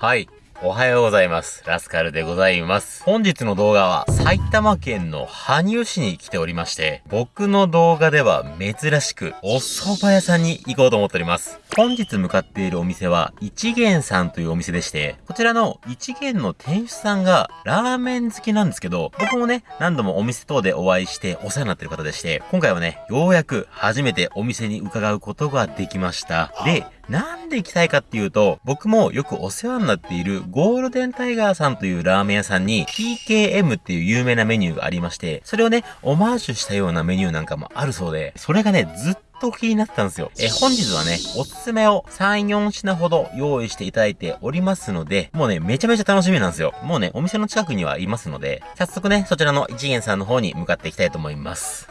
はい。おはようございます。ラスカルでございます。本日の動画は埼玉県の羽生市に来ておりまして、僕の動画では珍しくお蕎麦屋さんに行こうと思っております。本日向かっているお店は一元さんというお店でして、こちらの一元の店主さんがラーメン好きなんですけど、僕もね、何度もお店等でお会いしてお世話になってる方でして、今回はね、ようやく初めてお店に伺うことができました。で、なんで行きたいかっていうと、僕もよくお世話になっているゴールデンタイガーさんというラーメン屋さんに TKM っていう有名なメニューがありまして、それをね、オマージュしたようなメニューなんかもあるそうで、それがね、ずっと気になったんですよ。え、本日はね、おすすめを3、4品ほど用意していただいておりますので、もうね、めちゃめちゃ楽しみなんですよ。もうね、お店の近くにはいますので、早速ね、そちらの一元さんの方に向かっていきたいと思います。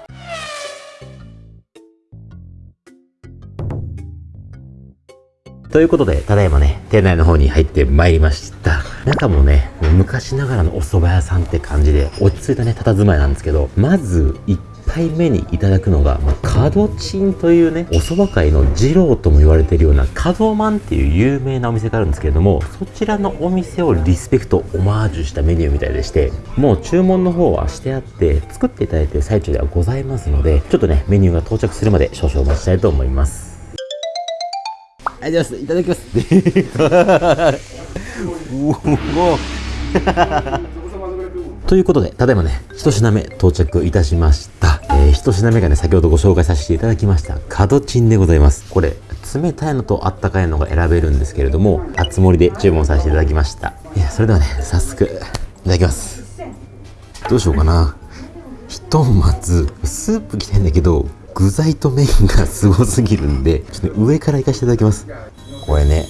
ということで、ただいまね、店内の方に入ってまいりました。中もね、昔ながらのお蕎麦屋さんって感じで、落ち着いたね、佇まいなんですけど、まず、1杯目にいただくのが、まあ、角チンというね、お蕎麦界の二郎とも言われてるような、角マンっていう有名なお店があるんですけれども、そちらのお店をリスペクト、オマージュしたメニューみたいでして、もう注文の方はしてあって、作っていただいている最中ではございますので、ちょっとね、メニューが到着するまで少々お待ちしたいと思います。ありがとうございます。いただきます。ということで、ただいまね、一品目到着いたしました。えー、一品目がね、先ほどご紹介させていただきました、角チンでございます。これ、冷たいのとあったかいのが選べるんですけれども、熱盛で注文させていただきました。いや、それではね、早速、いただきます。どうしようかな。ひとまず、スープきたいんだけど、具材と麺がすごすぎるんで、ちょっと上からいかせていただきます。これね、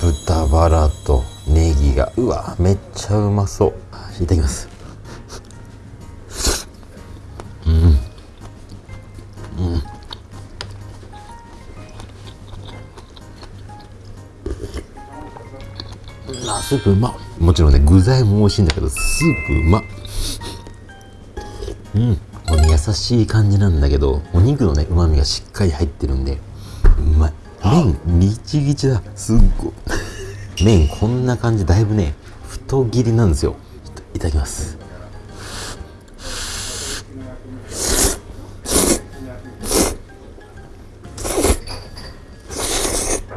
豚バラとネギが、うわ、めっちゃうまそう。いただきます。うん。うん。あ、スープうまもちろんね、具材も美味しいんだけど、スープうまうん。優しい感じなんだけどお肉のねうまみがしっかり入ってるんでうまい。麺ギチギチだ。すっごい。麺こんな感じだいぶね太切りなんですよ。いただきます。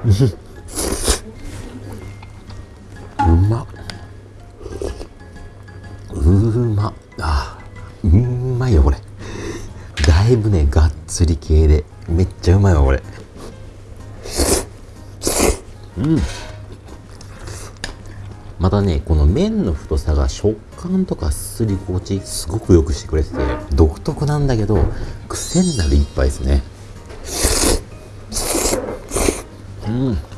う ねがっつり系で。めっちゃうまいわこれ。うん。またねこの麺の太さが食感とかすり心地すごくよくしてくれてて独特なんだけど癖になる一杯ですね。うんうん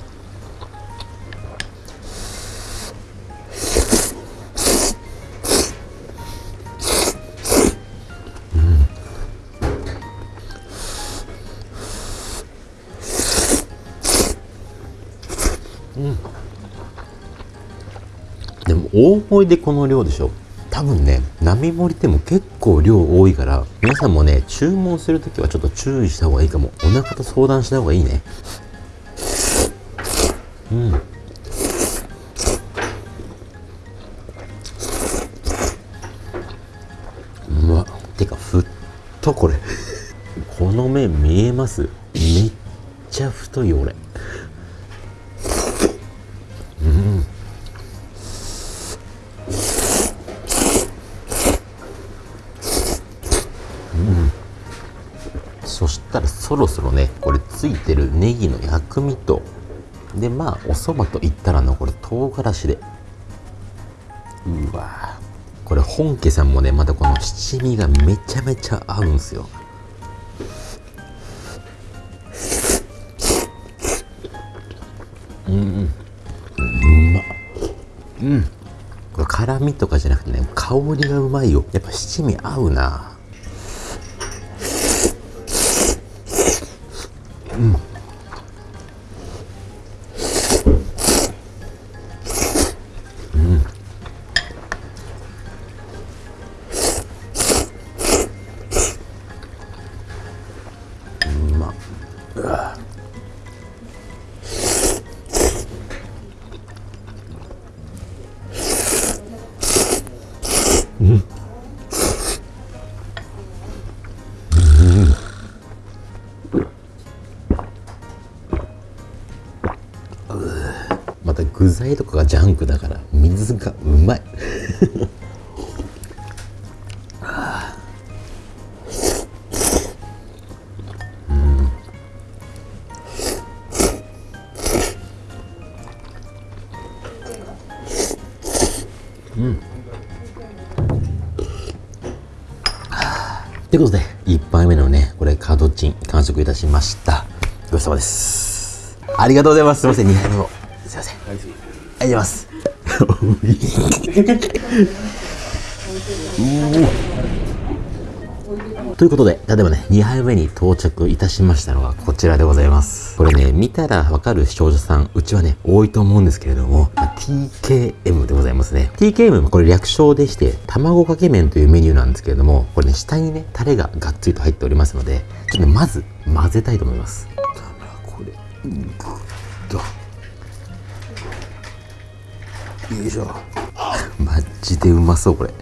大盛りでこの量でしょ？多分ね並盛りでも結構量多いから皆さんもね注文するときはちょっと注意した方がいいかも。お腹と相談した方がいいね。うん。うわてかふっとこれ。この麺見えます？めっちゃ太い俺。そしたらそろそろねこれついてるネギの薬味とでまあお蕎麦といったらのこれ唐辛子で。うわこれ本家さんもねまたこの七味がめちゃめちゃ合うんすよ。うんうん。うまうん。これ辛みとかじゃなくてね香りがうまいよ。やっぱ七味合うなう具材とかがジャンクだから水がうまいということで、1杯目のね、これ、カードチン、完食いたしました。ごちそうさまです。ありがとうございます。すいません、2杯目も。ありがとうございます。ということで、例えばね、2杯目に到着いたしましたのがこちらでございます。これね、見たらわかる視聴者さん、うちはね、多いと思うんですけれども、まあ TKM でございますね。TKM はこれ略称でして、卵かけ麺というメニューなんですけれども、これね、下にね、タレががっつりと入っておりますので、ちょっとね、まず混ぜたいと思います。これ、ぐっよいしょ。マジでうまそう、これ。こ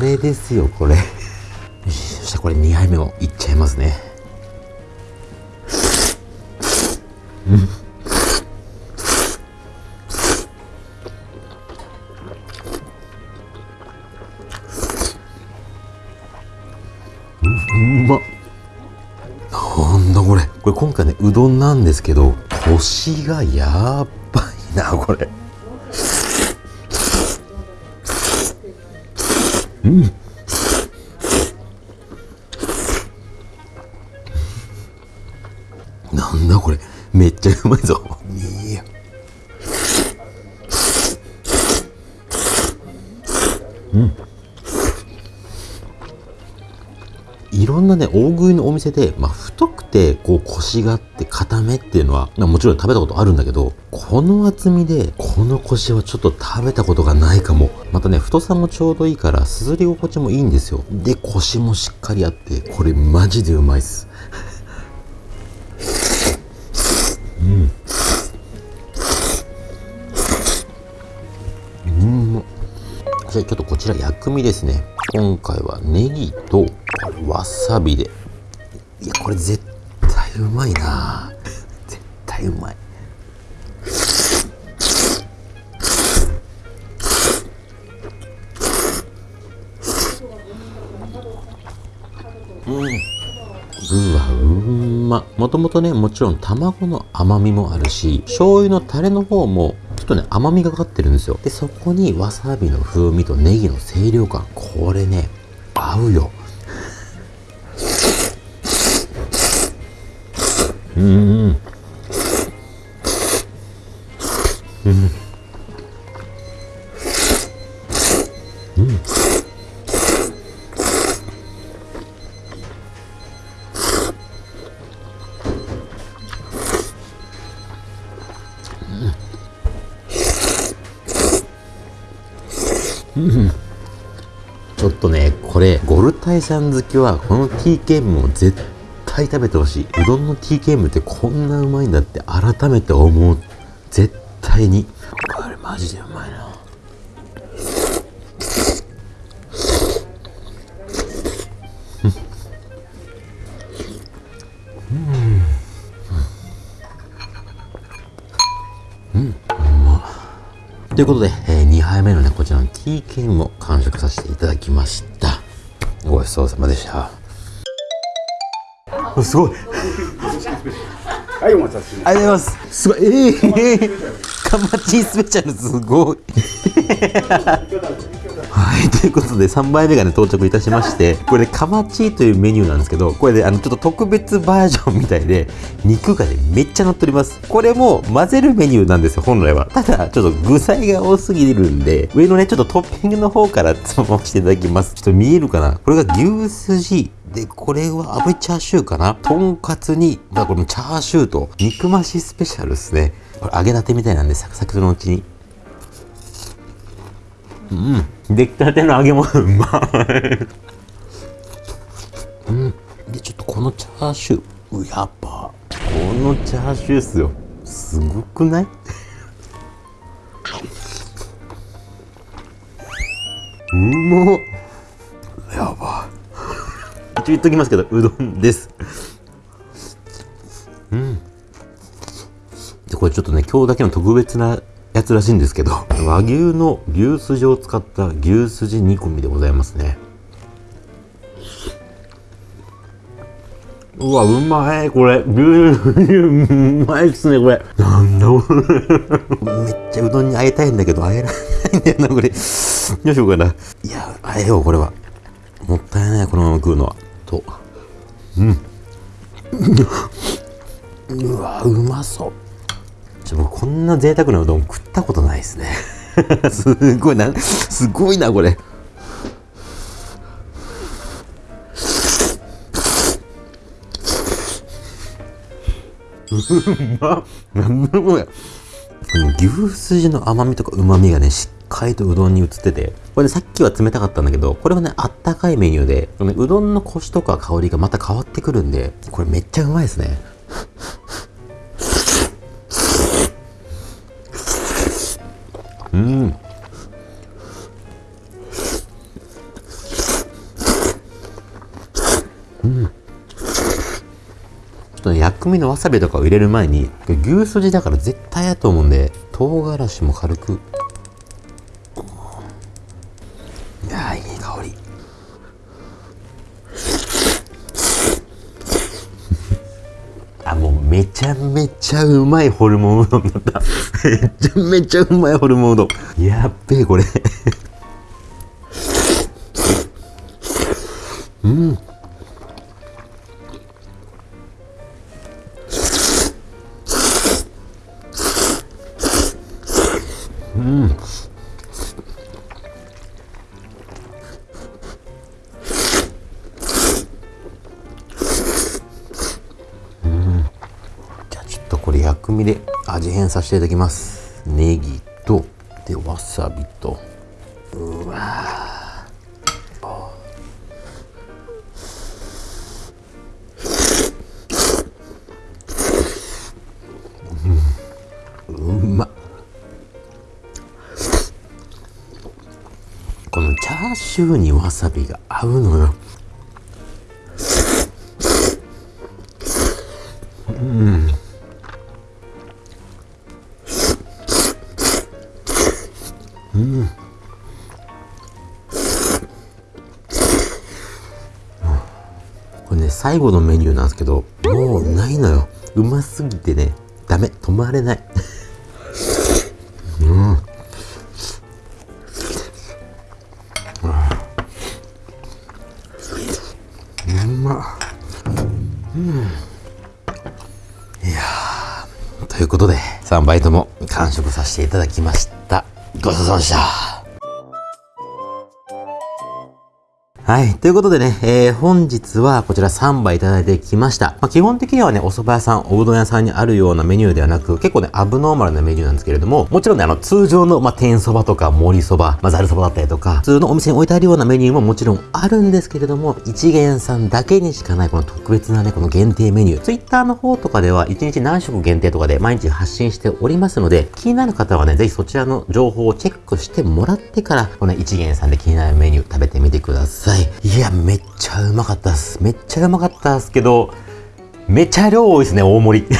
れですよ、これ。よしそしてこれ2杯目もいっちゃいますね。うん。うまっ。なんだこれ。これ今回ね、うどんなんですけど、コシがやばいな、これ。なんだこれ。めっちゃうまいぞ。いや。うん。いろんなね、大食いのお店で、まあ、太くて、こう、コシがあって、固めっていうのは、まあ、もちろん食べたことあるんだけど、この厚みで、このコシはちょっと食べたことがないかも。またね、太さもちょうどいいから、すずり心地もいいんですよ。で、コシもしっかりあって、これマジでうまいっす。うん。うんじゃあちょっとこちら薬味ですね今回はネギとわさびでいやこれ絶対対うまいな。絶対うまい。うん、うわうんま。もともとねもちろん卵の甘みもあるし醤油のタレの方もちょっとね甘みがかかってるんですよ。でそこにわさびの風味とネギの清涼感。これね合うよ。うん。うん。うん。うん。うん。ちょっとね、これ、ゴルタイさん。好きは、この T ケームを絶対対食べてほしい。うどんの TKM ってこんなうまいんだって改めて思う。絶対に。これマジでうまいな。ということで、え2杯目のね、こちらの TK も完食させていただきました。ごちそうさまでした。すごい。はい、お待たせしまありがとうございます。すごい。え、えー、カマチスペシャルすごい。はい、ということで3杯目がね到着いたしましてこれでカマチーというメニューなんですけどこれであのちょっと特別バージョンみたいで肉がねめっちゃ乗っておりますこれも混ぜるメニューなんですよ本来はただちょっと具材が多すぎるんで上のねちょっとトッピングの方からつまましていただきますちょっと見えるかなこれが牛すじで、これは炙りチャーシューかなとんかつに、まあこれもチャーシューと肉増しスペシャルですね。これ揚げたてみたいなんで、サクサクのうちに。うん。出来たての揚げ物うまい。うん。で、ちょっとこのチャーシュー、うやっぱ、このチャーシューっすよ。すごくない？うまっやば一応言っときますけどうどんですうんで、これちょっとね、今日だけの特別なやつらしいんですけど、和牛の牛すじを使った牛すじ煮込みでございますね。うわ、うまい、これ。牛うまいっすね、これ。なんだこれ。めっちゃうどんに会えたいんだけど、会えられないんだよな、これ。どうしようかな。いや、会えよう、これは。もったいない、このまま食うのは。と。うん。うわ、うまそう。ちょ、僕こんな贅沢なうどん食ったことないですね。すごいな、すごいな、これ。うまっ。なんだこれ。牛すじの甘みとか旨みがね、しっかりとうどんに移ってて、これね、さっきは冷たかったんだけど、これはね、あったかいメニューで、うどんのコシとか香りがまた変わってくるんで、これめっちゃうまいですね。うん。ちょっと、薬味のわさびとかを入れる前に、牛すじだから絶対やと思うんで、唐辛子も軽く。ちゃめちゃうまいホルモンうどんだった。めちゃめちゃうまいホルモンうどん。やっべえ、これ。うん。うん変させていただきます。ネギとでわさびと。うわうん。うまこのチャーシューにわさびが合うのよ。うん。これね、最後のメニューなんですけど、もうないのよ。うますぎてね、ダメ、止まれない。うん。うま。うん。いや、ということで、3バイトも完食させていただきました。ごちそうさまでした。はい。ということでね、えー、本日はこちら3杯いただいてきました。まあ、基本的にはね、お蕎麦屋さん、おうどん屋さんにあるようなメニューではなく、結構ね、アブノーマルなメニューなんですけれども、もちろんね、あの、通常の、まあ、天そばとか盛りそば、まあ、ざるそばだったりとか、普通のお店に置いてあるようなメニューももちろんあるんですけれども、一元さんだけにしかないこの特別なね、この限定メニュー。Twitter の方とかでは、1日何食限定とかで毎日発信しておりますので、気になる方はね、ぜひそちらの情報をチェックしてもらってから、この一元さんで気になるメニュー食べてみてください。いや、めっちゃうまかったっす。めっちゃうまかったっすけど、めっちゃ量多いですね、大盛り。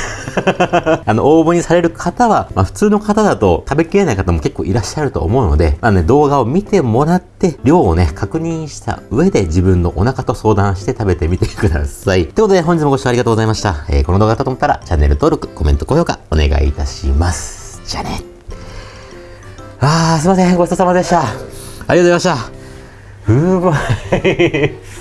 あの、応募にされる方は、まあ普通の方だと食べきれない方も結構いらっしゃると思うので、まあね、動画を見てもらって、量をね、確認した上で自分のお腹と相談して食べてみてください。ということで、本日もご視聴ありがとうございました。えーこの動画だったと思ったら、チャンネル登録、コメント、高評価、お願いいたします。じゃあね。あー、すいません。ごちそうさまでした。ありがとうございました。うまい。